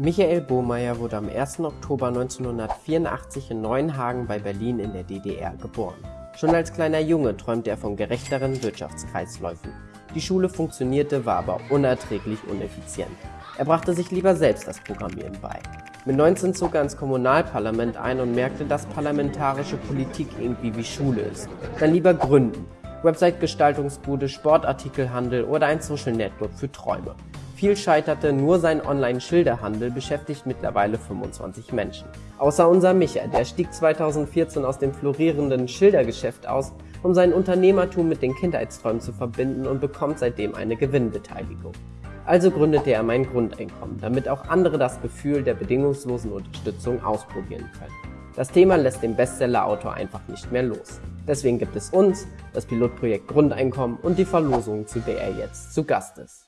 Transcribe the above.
Michael Bohmeier wurde am 1. Oktober 1984 in Neuenhagen bei Berlin in der DDR geboren. Schon als kleiner Junge träumte er von gerechteren Wirtschaftskreisläufen. Die Schule funktionierte, war aber unerträglich uneffizient. Er brachte sich lieber selbst das Programmieren bei. Mit 19 zog er ins Kommunalparlament ein und merkte, dass parlamentarische Politik irgendwie wie Schule ist. Dann lieber gründen. Website-Gestaltungsbude, Sportartikelhandel oder ein Social Network für Träume. Viel scheiterte, nur sein Online-Schilderhandel beschäftigt mittlerweile 25 Menschen. Außer unser Micha, der stieg 2014 aus dem florierenden Schildergeschäft aus, um sein Unternehmertum mit den Kindheitsträumen zu verbinden und bekommt seitdem eine Gewinnbeteiligung. Also gründete er mein Grundeinkommen, damit auch andere das Gefühl der bedingungslosen Unterstützung ausprobieren können. Das Thema lässt den Bestseller-Autor einfach nicht mehr los. Deswegen gibt es uns, das Pilotprojekt Grundeinkommen und die Verlosung, zu der er jetzt zu Gast ist.